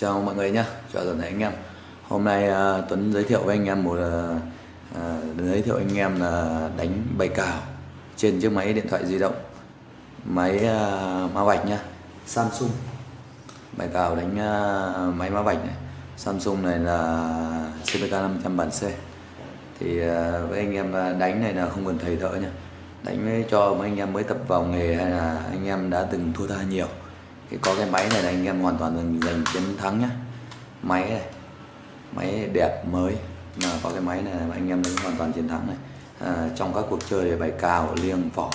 Chào mọi người nhé, chào toàn thể anh em. Hôm nay uh, Tuấn giới thiệu với anh em một uh, uh, giới thiệu anh em là đánh bài cào trên chiếc máy điện thoại di động. Máy uh, má vạch nhá. Samsung. Bài cào đánh uh, máy má vạch này. Samsung này là CPK 500 bản C. Thì uh, với anh em đánh này là không cần thầy thợ nha đánh cho mấy anh em mới tập vào nghề hay là anh em đã từng thua tha nhiều thì có cái máy này là anh em hoàn toàn giành, giành chiến thắng nhá. Máy này máy đẹp mới. Mà có cái máy này anh em đánh hoàn toàn chiến thắng này. À, trong các cuộc chơi bài cào liêng phỏng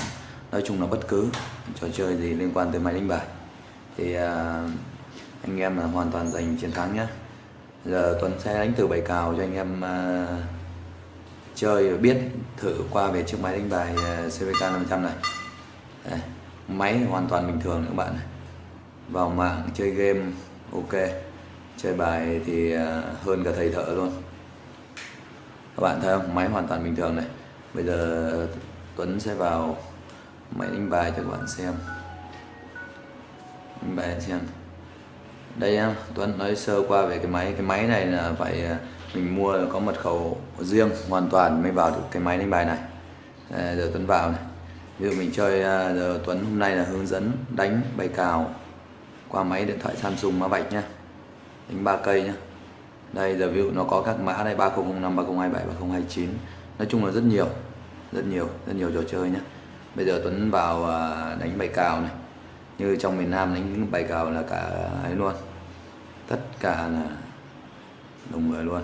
nói chung là bất cứ trò chơi gì liên quan tới máy đánh bài. Thì à, anh em là hoàn toàn giành chiến thắng nhá. Giờ Tuấn sẽ đánh từ bài cào cho anh em à, chơi và biết thử qua về chiếc máy đánh bài à, CVK 500 này. Đây, máy hoàn toàn bình thường các bạn này vào mạng chơi game ok. Chơi bài thì à, hơn cả thầy thợ luôn. Các bạn thấy không? Máy hoàn toàn bình thường này. Bây giờ Tuấn sẽ vào máy đánh bài cho các bạn xem. Đánh bài xem. Đây em Tuấn nói sơ qua về cái máy. Cái máy này là phải à, mình mua có mật khẩu riêng hoàn toàn mới vào được cái máy đánh bài này. À, giờ Tuấn vào này. Ví dụ mình chơi à, giờ Tuấn hôm nay là hướng dẫn đánh bài cào qua máy điện thoại Samsung mã vạch nhá. Đánh ba cây nhá. Đây, giờ ví dụ nó có các mã đây 3005 3027 3029 nói chung là rất nhiều rất nhiều rất nhiều trò chơi nhá. Bây giờ Tuấn vào à, đánh bài cào này. Như trong miền Nam đánh bài cào là cả ấy luôn. Tất cả là đồng người luôn.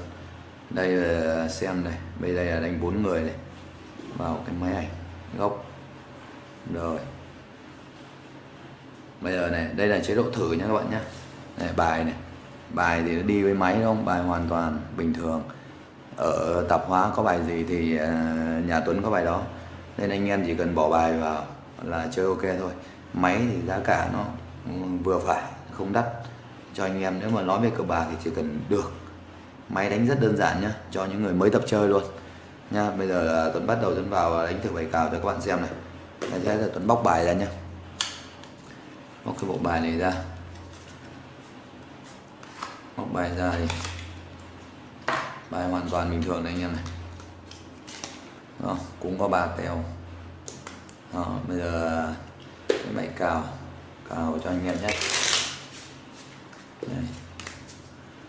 Đây là xem này, bây giờ là đánh bốn người này. Vào cái máy ảnh, góc. Rồi bây giờ này đây là chế độ thử nha các bạn nhé này, bài này. Bài thì nó đi với máy không? Bài hoàn toàn bình thường. Ở tạp hóa có bài gì thì à, nhà Tuấn có bài đó. Nên anh em chỉ cần bỏ bài vào là chơi ok thôi. Máy thì giá cả nó ừ, vừa phải không đắt. Cho anh em nếu mà nói về cờ bạc thì chỉ cần được. Máy đánh rất đơn giản nhá cho những người mới tập chơi luôn. Nha bây giờ Tuấn bắt đầu Tuấn vào đánh thử bài cào cho các bạn xem này. Sẽ là Tuấn bóc bài ra nhá bóc cái bộ bài này ra. Bóc bài ra thì bài hoàn toàn bình thường này anh em này. Đó, cũng có ba tèo đó, bây giờ cái máy cào cào cho anh em nhé. Đây.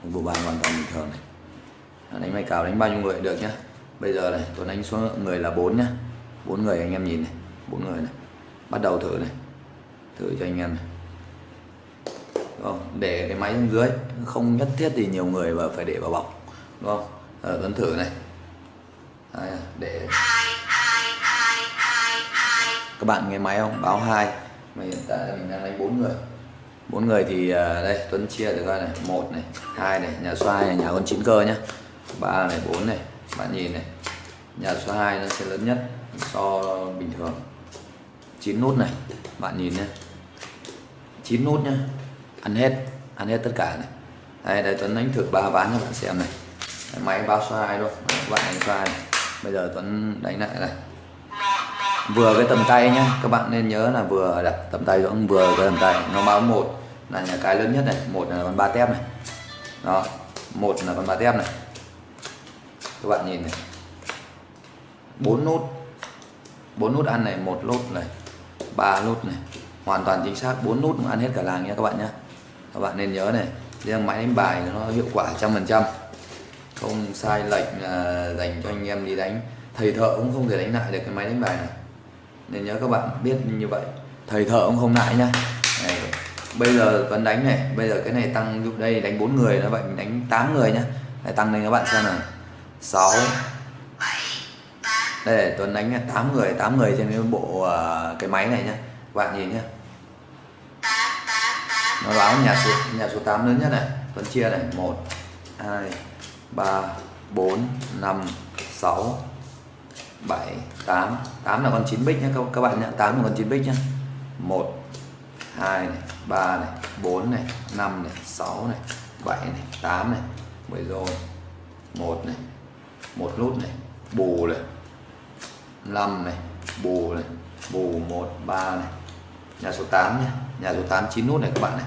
một bộ bài hoàn toàn bình thường này. Đánh máy cào đánh bao nhiêu người được nhá bây giờ này tôi đánh số người là bốn nhá bốn người anh em nhìn này bốn người này. Bắt đầu thử này thử cho anh em này. Không? để cái máy xuống dưới không nhất thiết thì nhiều người và phải để vào bọc. Đúng không? À, à, thử này. Đấy, để các bạn nghe máy không? Báo hai. Mà hiện tại là mình đang đánh bốn người. Bốn người thì ờ, đây Tuấn chia được coi này. Một này hai này nhà xoay này nhà con chín cơ nhá. Ba này bốn này bạn nhìn này. Nhà số 2 nó sẽ lớn nhất so bình thường. 9 nút này bạn nhìn nhé 9 nút nhá. Ăn hết ăn hết tất cả này. Đây đây Tuấn đánh thử ba ván cho bạn xem này. Đấy, máy bao xoay luôn các bạn đánh xoay này. bây giờ Tuấn đánh lại này. Vừa cái tầm tay nhá. Các bạn nên nhớ là vừa à, đặt tầm tay cũng vừa cái tầm tay. Nó báo một. Là nhà cái lớn nhất này. Một là con ba tép này. Đó một là con ba tép này. Các bạn nhìn này. Bốn nút bốn nút ăn này một nút này. Ba nút này hoàn toàn chính xác bốn nút ăn hết cả làng nhé các bạn nhé. Các bạn nên nhớ này riêng máy đánh bài nó hiệu quả trăm phần trăm. Không sai lệch là dành cho anh em đi đánh. Thầy thợ cũng không thể đánh lại được cái máy đánh bài này. Nên nhớ các bạn biết như vậy. Thầy thợ cũng không lại nhá. Này, bây giờ vẫn đánh này bây giờ cái này tăng dụng đây đánh bốn người nó vậy mình đánh 8 người nhá. Này tăng lên các bạn xem này. 6 đây Tuấn đánh 8 người 8 người trên cái bộ à, cái máy này nhá. Các bạn nhìn nhá nó báo nhà số nhà số 8 lớn nhất này Tuấn chia này 1 2 3 4 5 6 7 8 8 là con 9 bích nhé các, các bạn nhé 8 là con 9 bích nhé 1 2 này 3 này 4 này 5 này 6 này 7 này 8 này. 10 rồi. 1 này một nút này bù này. 5 này bù này bù 1 3 này. Nhà số 8 nhé nhà số 8 9 nút này các bạn này.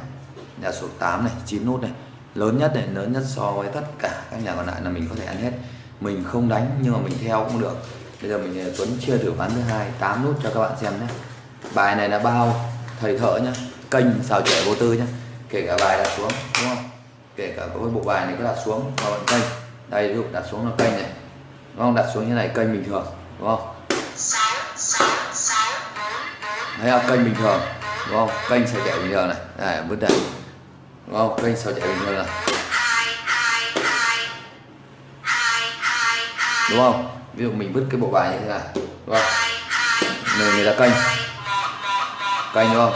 Nhà số 8 này 9 nút này. Lớn nhất này lớn nhất so với tất cả các nhà còn lại là mình có thể ăn hết. Mình không đánh nhưng mà mình theo cũng được. Bây giờ mình ờ, Tuấn chia thử ván thứ hai 8 nút cho các bạn xem nhé. Bài này là bao thầy thợ nhá kênh xào trẻ vô tư nhá. Kể cả bài đặt xuống đúng không? Kể cả có cái bộ bài này cứ đặt xuống vào kênh. Đây ví dụ đặt xuống là kênh này. Đúng không? Đặt xuống như này kênh bình thường đúng không? Đấy là kênh bình thường đúng không? Kênh sao trẻ bình thường này. Đây bứt đây. Đúng không? Kênh sao trẻ bình thường này. Đúng không? Ví dụ mình vứt cái bộ bài như thế này. Đúng không? Người người ta kênh kênh đúng không?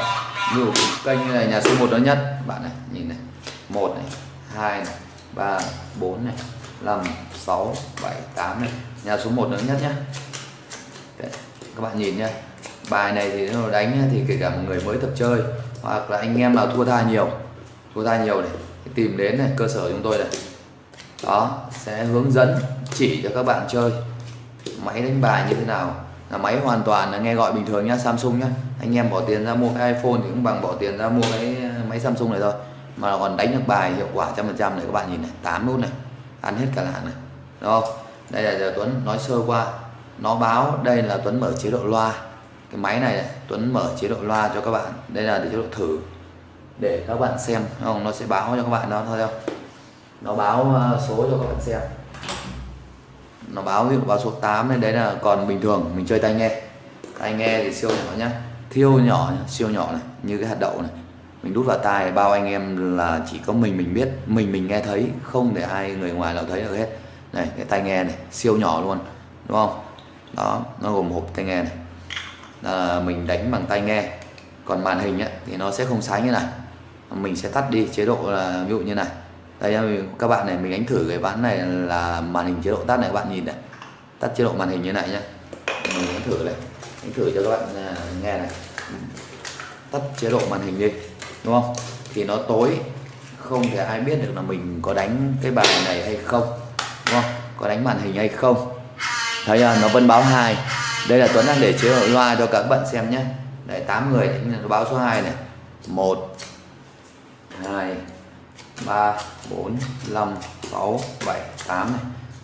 Ví dụ kênh như này, nhà số 1 nó nhất. Bạn này, nhìn này. Một này, hai này, ba bốn này, năm, sáu, bảy, tám này. Nhà số 1 nó nhất nhé các bạn nhìn nhé bài này thì nó đánh thì kể cả một người mới tập chơi, hoặc là anh em nào thua tha nhiều, thua tha nhiều này tìm đến này, cơ sở chúng tôi này. Đó, sẽ hướng dẫn, chỉ cho các bạn chơi. Máy đánh bài như thế nào? Là máy hoàn toàn là nghe gọi bình thường nhá, Samsung nhá. Anh em bỏ tiền ra mua cái iPhone thì cũng bằng bỏ tiền ra mua cái, máy Samsung này thôi. Mà còn đánh được bài hiệu quả trăm phần trăm này, các bạn nhìn này 8 nút này, ăn hết cả làng này. Đúng không? Đây là giờ Tuấn nói sơ qua, nó báo đây là Tuấn mở chế độ loa cái máy này, này Tuấn mở chế độ loa cho các bạn. Đây là chế độ thử để các bạn xem. Không? Nó sẽ báo cho các bạn đó thôi không? Nó báo ờ, số cho các bạn xem. Nó báo ví dụ báo số 8 này đấy là còn bình thường mình chơi tai nghe. Tai nghe thì siêu nhỏ nhá. Thiêu nhỏ nhá, siêu nhỏ này như cái hạt đậu này. Mình đút vào tai bao anh em là chỉ có mình mình biết mình mình nghe thấy không để ai người ngoài nào thấy được hết. Này cái tai nghe này siêu nhỏ luôn đúng không? Đó nó gồm hộp tai nghe này là mình đánh bằng tai nghe. Còn màn hình ấy, thì nó sẽ không sáng như này. Mình sẽ tắt đi chế độ là ví dụ như này. Đây các bạn này mình đánh thử cái ván này là màn hình chế độ tắt này các bạn nhìn này. Tắt chế độ màn hình như này nhé mình đánh thử này đánh thử cho các bạn à, nghe này. Tắt chế độ màn hình đi đúng không? Thì nó tối không thể ai biết được là mình có đánh cái bài này hay không đúng không? Có đánh màn hình hay không? Thấy là nó vẫn báo hai đây là Tuấn đang để chế độ loa cho các bạn xem nhé. Đấy 8 người nó báo số 2 này. 1 2 3 4 5 6 7 8 này.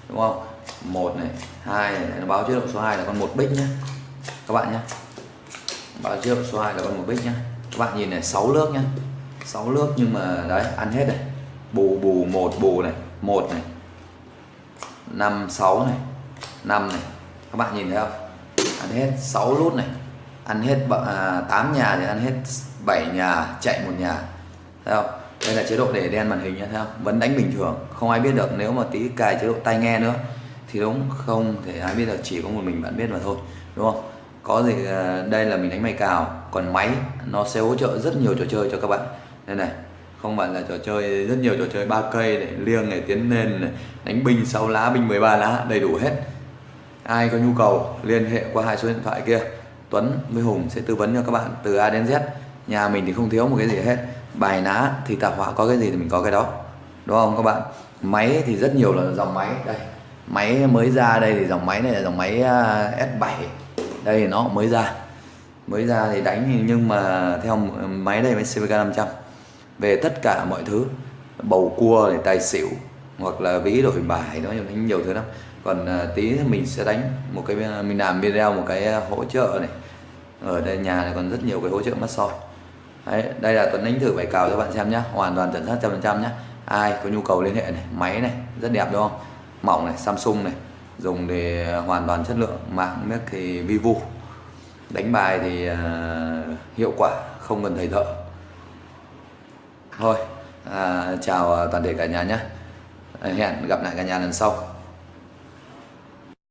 Đúng không? 1 này 2 này. Nó báo chế độ số 2 là con một bích nhé. Các bạn nhé. Báo chế độ số 2 là con một bích nhé. Các bạn nhìn này 6 nước nhé. 6 nước nhưng mà, đấy, ăn hết này. Bù bù, một, bù này. Một này. Năm, sáu này. 5 này. Các bạn nhìn thấy không? Ăn hết 6 lút này. Ăn hết à, 8 nhà thì ăn hết 7 nhà chạy một nhà. Thấy không? Đây là chế độ để đen màn hình nhé thấy không? Vẫn đánh bình thường. Không ai biết được. Nếu mà tí cài chế độ tai nghe nữa thì đúng. Không thể ai biết được. Chỉ có một mình bạn biết mà thôi. Đúng không? Có gì à, đây là mình đánh máy cào. Còn máy nó sẽ hỗ trợ rất nhiều trò chơi cho các bạn. Đây này. Không phải là trò chơi rất nhiều trò chơi ba cây để liêng này tiến lên này, đánh binh 6 lá binh 13 lá đầy đủ hết ai có nhu cầu, liên hệ qua hai số điện thoại kia. Tuấn với Hùng sẽ tư vấn cho các bạn từ A đến Z. Nhà mình thì không thiếu một cái gì hết. Bài ná thì tạp họa có cái gì thì mình có cái đó. Đúng không các bạn? Máy thì rất nhiều là dòng máy. Đây, máy mới ra đây thì dòng máy này là dòng máy à, S7 đây nó mới ra. Mới ra thì đánh nhưng mà theo máy đây máy CVK 500 về tất cả mọi thứ, bầu cua này, tài xỉu, hoặc là ví đổi bài nó nhiều thứ lắm còn à, tí mình sẽ đánh một cái à, mình làm video một cái à, hỗ trợ này. Ở đây nhà này còn rất nhiều cái hỗ trợ massage. Đấy, đây là Tuấn đánh thử bài cào cho bạn xem nhé hoàn toàn chuẩn xác trăm phần trăm nhé ai có nhu cầu liên hệ này máy này rất đẹp đúng không? Mỏng này Samsung này dùng để hoàn toàn chất lượng. Mạng nước thì Vivo. Đánh bài thì uh, hiệu quả không cần thầy thợ. Thôi à, chào toàn thể cả nhà nhé hẹn gặp lại cả nhà lần sau.